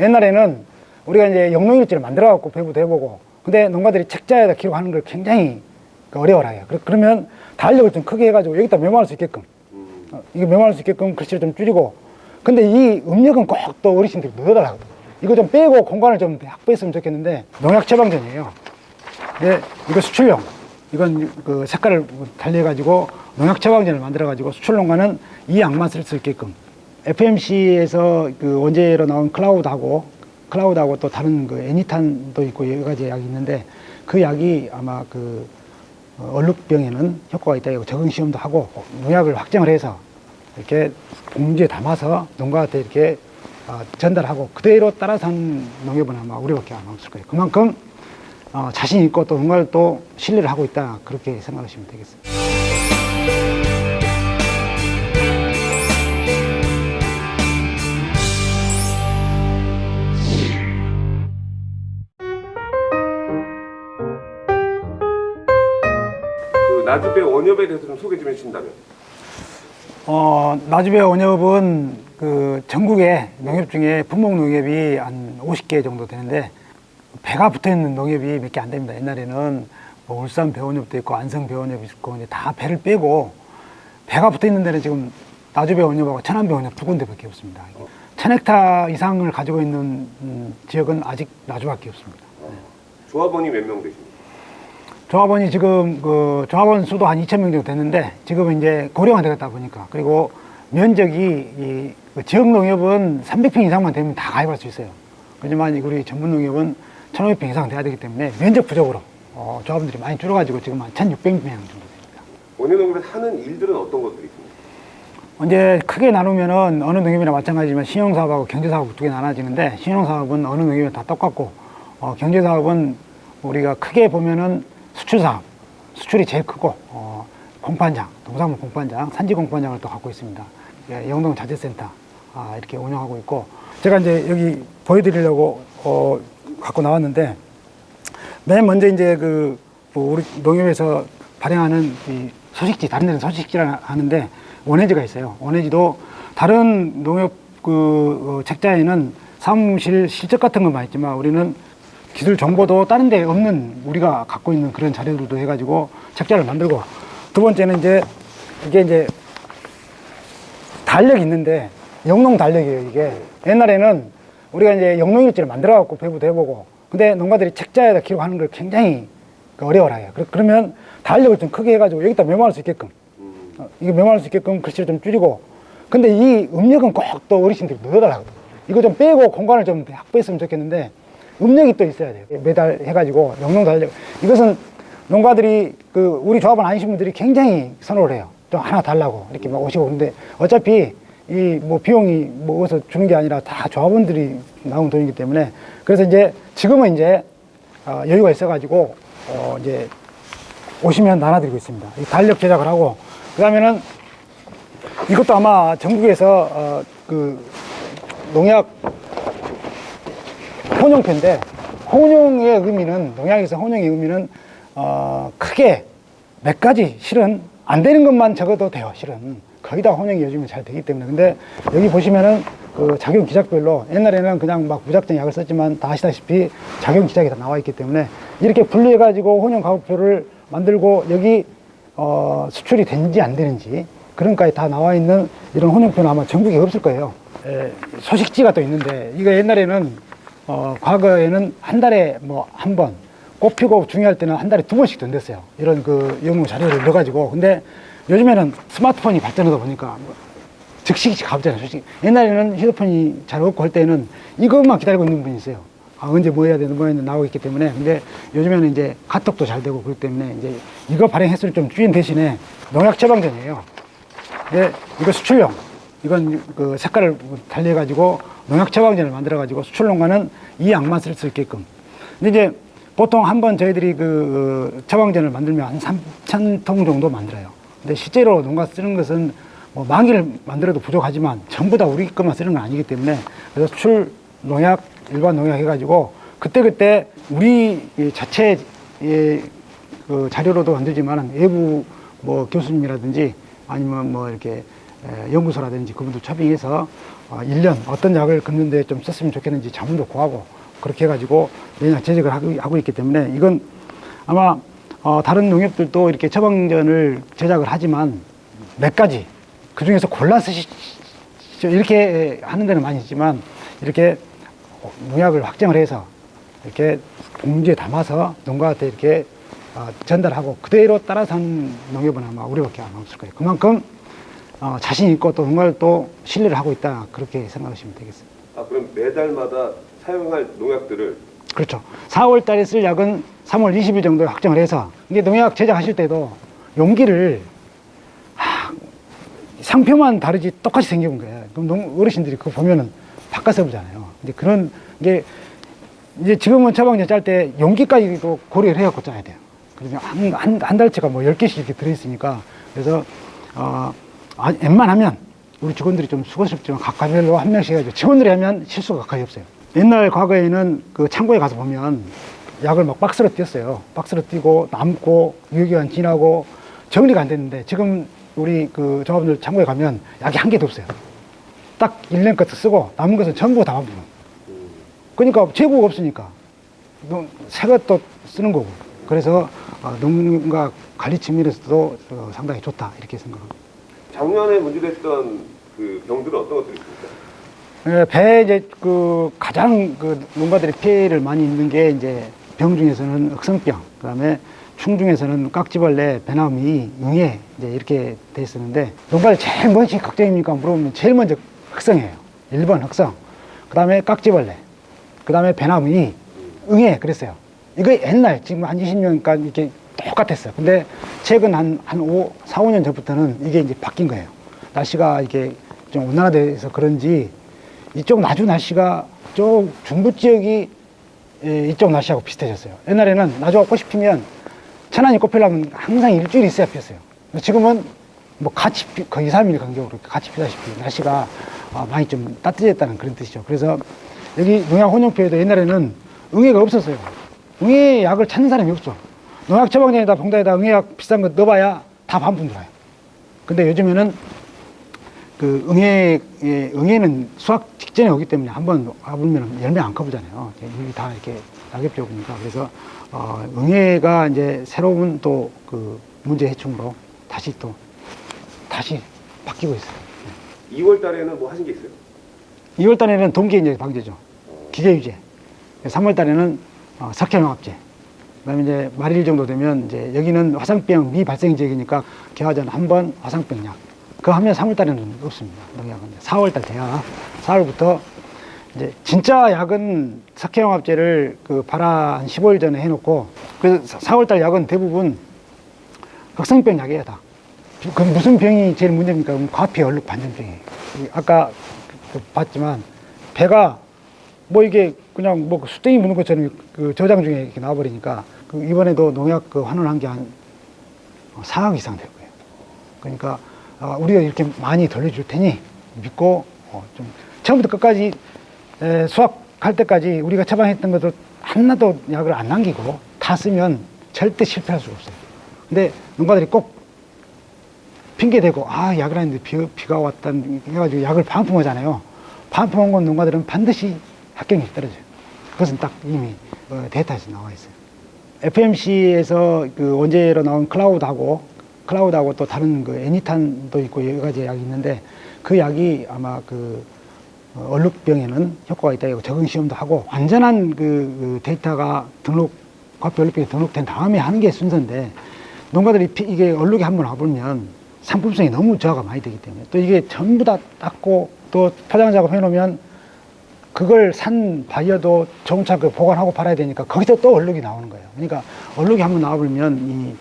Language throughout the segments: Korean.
옛날에는 우리가 이제 영농일지를 만들어 갖고 배부도 해보고 근데 농가들이 책자에다 기록하는 걸 굉장히 그 어려워라 해요. 그러- 그러면 달력을 좀 크게 해가지고 여기다 메모할 수 있게끔 어, 이거 메모할 수 있게끔 글씨를 좀 줄이고 근데 이 음력은 꼭 또 어르신들이 넣어달라고. 이거 좀 빼고 공간을 좀 확보했으면 좋겠는데 농약 처방전이에요 네, 이거 수출용 이건 그 색깔을 달리해가지고 농약 처방전을 만들어가지고 수출농가는 이 약만 쓸 수 있게끔 FMC에서 그 원재로 나온 클라우드하고 클라우드하고 또 다른 그 애니탄도 있고 여러 가지 약이 있는데 그 약이 아마 그 어, 얼룩병에는 효과가 있다 이거 적응 시험도 하고 농약을 확정을 해서 이렇게 봉지에 담아서 농가한테 이렇게 어, 전달하고 그대로 따라서 하는 농협은 아마 우리밖에 안 없을 거예요. 그만큼 어, 자신 있고 또 농가를 또 신뢰를 하고 있다 그렇게 생각하시면 되겠습니다. 그 나주배 원협에 대해서 좀 소개 좀 해주신다면 어, 나주배 원협은 그 전국에 농협 중에 분목 농협이 한 50개 정도 되는데 배가 붙어 있는 농협이 몇 개 안 됩니다. 옛날에는 뭐 울산 배원협도 있고 안성 배원협이 있고 이제 다 배를 빼고 배가 붙어 있는 데는 지금 나주 배 원협하고 천안 배원협 두 군데밖에 없습니다. 천 헥타 이상을 가지고 있는 음, 지역은 아직 나주밖에 없습니다. 조합원이 몇 명 되십니까? 조합원이 지금 그 조합원 수도 한 2천 명 정도 됐는데 지금은 이제 고령화 되겠다 보니까 그리고 면적이 이그 지역 농협은 300평 이상만 되면 다 가입할 수 있어요. 하지만 우리 전문 농협은 1,500평 이상 돼야 되기 때문에 면적 부족으로 어, 조합원들이 많이 줄어가지고 지금 한 1,600명 정도 됩니다. 원효농협에서 하는 일들은 어떤 것들이 있습니까? 이제 크게 나누면은 어느 농협이나 마찬가지지만 신용사업하고 경제사업 두 개 나눠지는데 신용사업은 어느 농협이나 다 똑같고 어, 경제사업은 우리가 크게 보면은 수출사업 수출이 제일 크고 어, 공판장 동사무 공판장 산지 공판장을 또 갖고 있습니다 예, 영동 자재센터 아, 이렇게 운영하고 있고 제가 이제 여기 보여드리려고 어, 갖고 나왔는데 맨 먼저 이제 그, 뭐 우리 농협에서 발행하는 이 소식지, 다른 데는 소식지라 하는데 원해지가 있어요. 원해지도 다른 농협 그 어, 책자에는 사무실 실적 같은 것만 있지만 우리는 기술 정보도 다른 데 없는 우리가 갖고 있는 그런 자료들도 해가지고 책자를 만들고 두 번째는 이제 이게 이제 달력이 있는데 영농 달력이에요 이게 옛날에는 우리가 이제 영농일지를 만들어 갖고 배부도 해보고 근데 농가들이 책자에다 기록하는 걸 굉장히 그 어려워라 해요. 그러- 그러면 달력을 좀 크게 해가지고 여기다 메모할 수 있게끔 어, 이거 메모할 수 있게끔 글씨를 좀 줄이고 근데 이 음력은 꼭 또 어르신들이 넣어달라고. 이거 좀 빼고 공간을 좀 확보했으면 좋겠는데 음력이 또 있어야 돼요. 매달 해가지고 영농 달력. 이것은 농가들이 그 우리 조합원 아니신 분들이 굉장히 선호를 해요. 좀 하나 달라고 이렇게 막 오시고. 근데 어차피 이 뭐 비용이 뭐 어디서 주는 게 아니라 다 조합원들이 나온 돈이기 때문에 그래서 이제 지금은 이제 어, 여유가 있어가지고 어, 이제 오시면 나눠드리고 있습니다. 이 달력 제작을 하고 그 다음에는 이것도 아마 전국에서 어, 그 농약 혼용표인데 혼용의 의미는 농약에서 혼용의 의미는 어, 크게 몇 가지 실은 안 되는 것만 적어도 돼요 실은 거의 다 혼용이 요즘은 잘 되기 때문에. 근데 여기 보시면은 그 작용 기작별로 옛날에는 그냥 막 무작정 약을 썼지만 다 아시다시피 작용 기작이 다 나와 있기 때문에 이렇게 분류해 가지고 혼용 가격표를 만들고 여기 어, 수출이 되는지 안 되는지 그런 까지 다 나와 있는 이런 혼용표는 아마 전국에 없을 거예요. 에, 소식지가 또 있는데 이거 옛날에는 어, 과거에는 한 달에 뭐 한 번, 꽃 피고 중요할 때는 한 달에 두 번씩 던졌어요. 이런 그 영문 자료를 넣어가지고. 근데 요즘에는 스마트폰이 발전하다 보니까 뭐 즉시 가보잖아요. 솔직히. 옛날에는 휴대폰이 잘 없고 할 때는 이것만 기다리고 있는 분이 있어요. 아, 언제 뭐 해야 되는 뭐 해야 되는 나오고 있기 때문에. 근데 요즘에는 이제 카톡도 잘 되고 그렇기 때문에 이제 이거 발행 횟수를 좀 줄인 대신에 농약 처방전이에요. 네, 이거 수출용. 이건 그 색깔을 달리 해가지고 농약 처방전을 만들어 가지고 수출농가는 이 약만 쓸 수 있게끔. 근데 이제 보통 한 번 저희들이 그 어, 처방전을 만들면 한 3,000통 정도 만들어요. 근데 실제로 농가 쓰는 것은 뭐 만기를 만들어도 부족하지만 전부 다 우리 것만 쓰는 건 아니기 때문에 그래서 수출 농약, 일반 농약 해가지고 그때그때 우리 이 자체 그 자료로도 만들지만 외부 뭐 교수님이라든지 아니면 뭐 이렇게 에, 연구소라든지 그분들 초빙해서 어, 1년 어떤 약을 긋는데 좀 썼으면 좋겠는지 자문도 구하고 그렇게 해가지고 매년 제작을 하고, 있기 때문에 이건 아마 어, 다른 농협들도 이렇게 처방전을 제작을 하지만 몇 가지 그 중에서 골라 쓰시 이렇게 하는 데는 많이 있지만 이렇게 농약을 확정을 해서 이렇게 봉지에 담아서 농가한테 이렇게 어, 전달하고 그대로 따라서 하는 농협은 아마 우리밖에 안 없을 거예요. 그만큼 어, 자신 있고 또 농가를 또 신뢰를 하고 있다 그렇게 생각하시면 되겠습니다. 아 그럼 매달마다 사용할 농약들을 그렇죠. 4월 달에 쓸 약은 3월 20일 정도에 확정을 해서 이게 농약 제작하실 때도 용기를 하, 상표만 다르지 똑같이 생겨본 거예요. 그럼 농, 어르신들이 그거 보면은 바꿔서 보잖아요. 이제 그런 게 이제 지금은 처방전 짤 때 용기까지도 고려를 해갖고 짜야 돼요. 그러면 한, 한, 한 달치가 뭐 10개씩 이렇게 들어있으니까 그래서 어, 아, 웬만하면 우리 직원들이 좀 수고스럽지만 각과별로 한 명씩 해가지고 직원들이 하면 실수가 거의 없어요. 옛날 과거에는 그 창고에 가서 보면 약을 막 박스로 띄었어요. 박스로 띄고 남고 유효기간 지나고 정리가 안 됐는데 지금 우리 그 조합원들 창고에 가면 약이 한 개도 없어요. 딱 1년 것도 쓰고 남은 것은 전부 다 반품. 그러니까 재고가 없으니까 농- 새 것도 쓰는 거고. 그래서 어, 농가 관리 측면에서도 어, 상당히 좋다 이렇게 생각합니다. 작년에 문제됐던 그 병들은 어떤 것들이 있습니까? 예, 배 이제 그 가장 그 농가들이 피해를 많이 입는 게 이제 병 중에서는 억성병, 그다음에 충 중에서는 깍지벌레, 배나무이, 응애 이제 이렇게 돼 있었는데 농가를 제일 먼저 걱정입니까 물어보면 제일 먼저 흑성이에요. 1번 흑성, 그다음에 깍지벌레, 그다음에 배나무이, 응애 그랬어요. 이거 옛날 지금 한 20년간 이렇게 똑같았어요. 근데 최근 한, 한 5, 4, 5년 전부터는 이게 이제 바뀐 거예요. 날씨가 이게 좀 온난화돼서 그런지 이쪽 나주 날씨가 쪽 중부 지역이 예, 이쪽 날씨하고 비슷해졌어요. 옛날에는 나주가 꽃이 피면 천안이 꽃피려면 항상 일주일 있어야 피었어요. 지금은 뭐 같이 피, 거의 2, 3일 간격으로 같이 피다시피 날씨가 아, 많이 좀 따뜻해졌다는 그런 뜻이죠. 그래서 여기 농약 혼용표에도 옛날에는 응애가 없었어요. 응애 약을 찾는 사람이 없어. 농약 처방전에다 봉다에다 응애약 비싼 거 넣어봐야 다 반품 들어요. 근데 요즘에는 그 응애, 예, 응애는 수확 직전에 오기 때문에 한 번 와보면 열매 안 커보잖아요. 여기 다 이렇게 낙엽 져 보니까. 그래서, 어, 응애가 이제 새로운 또 그 문제 해충으로 다시 또, 다시 바뀌고 있어요. 2월 달에는 뭐 하신 게 있어요? 2월 달에는 동계 이제 방제죠. 기계 유제. 3월 달에는 어, 석회농합제. 그다음에 이제 말일 정도 되면 이제 여기는 화상병 미발생 지역이니까 개화전 한 번 화상병 약. 그거 하면 3월 달에는 없습니다. 농약은 4월 달 돼야 4월부터 이제 진짜 약은 석회농합제를 그 발화 한 15일 전에 해놓고 그래서 4월 달 약은 대부분 흑성병 약이에요 다. 그 무슨 병이 제일 문제입니까? 과피 얼룩 반전병이에요. 이 아까 그 봤지만 배가 뭐 이게 그냥 뭐 수땡이 무는 것처럼 그 저장 중에 이렇게 나와버리니까 그 이번에도 농약 그 환원한 게 한 4억 이상 될 거예요. 그러니까 아, 우리가 이렇게 많이 돌려줄 테니 믿고 어, 좀 처음부터 끝까지 에, 수확할 때까지 우리가 처방했던 것도 하나도 약을 안 남기고 다 쓰면 절대 실패할 수가 없어요. 근데 농가들이 꼭 핑계 대고 아 약을 했는데 비, 비가 왔다 해가지고 약을 반품하잖아요. 반품한 건 농가들은 반드시 합격률이 떨어져요. 그것은 딱 이미 어, 데이터에서 나와 있어요. FMC에서 그 원재로 나온 클라우드하고 클라우드하고 또 다른 그 애니탄도 있고 여러 가지 약이 있는데 그 약이 아마 그 어, 얼룩병에는 효과가 있다 이거 적응 시험도 하고 완전한 그, 그 데이터가 등록 과표 얼룩병에 등록된 다음에 하는 게 순서인데 농가들이 피- 이게 얼룩이 한번 와보면 상품성이 너무 저하가 많이 되기 때문에 또 이게 전부 다 닦고 또 포장 작업 해 놓으면 그걸 산 바이어도 조금차 그 보관하고 팔아야 되니까 거기서 또 얼룩이 나오는 거예요. 그러니까 얼룩이 한번 나와버리면 이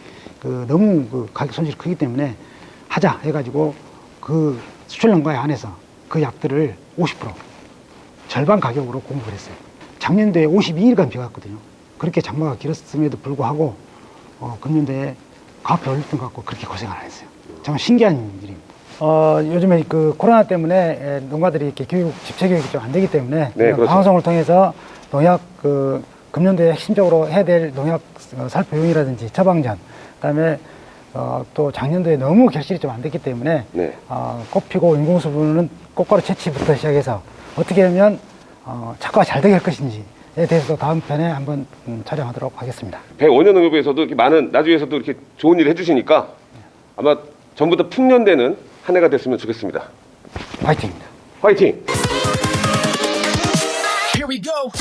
그 너무 그 가격 손실이 크기 때문에 하자 해가지고 그 수출 농가에 한해서 그 약들을 50% 절반 가격으로 공급을 했어요. 작년도에 52일간 비가 왔거든요. 그렇게 장마가 길었음에도 불구하고 어, 금년도에 과표 얼룩병 갖고 그렇게 고생 안 했어요. 정말 신기한 일입니다. 어, 요즘에 그 코로나 때문에 에, 농가들이 이렇게 교육, 집체 교육이 좀 안 되기 때문에 네, 그렇죠. 방송을 통해서 농약 그 금년도에 핵심적으로 해야 될 농약 어, 살포용이라든지 처방전, 그다음에 어, 또 작년도에 너무 결실이 좀 안 됐기 때문에 네. 어, 꽃피고 인공수분은 꽃가루 채취부터 시작해서 어떻게 하면 어, 착과가 잘 되게 할 것인지에 대해서 다음 편에 한번 음, 촬영하도록 하겠습니다. 105년 농협에서도 이렇게 많은 나중에서도 이렇게 좋은 일 해주시니까 아마 전부 다 풍년되는 한 해가 됐으면 좋겠습니다. 화이팅입니다. 화이팅! Here we go.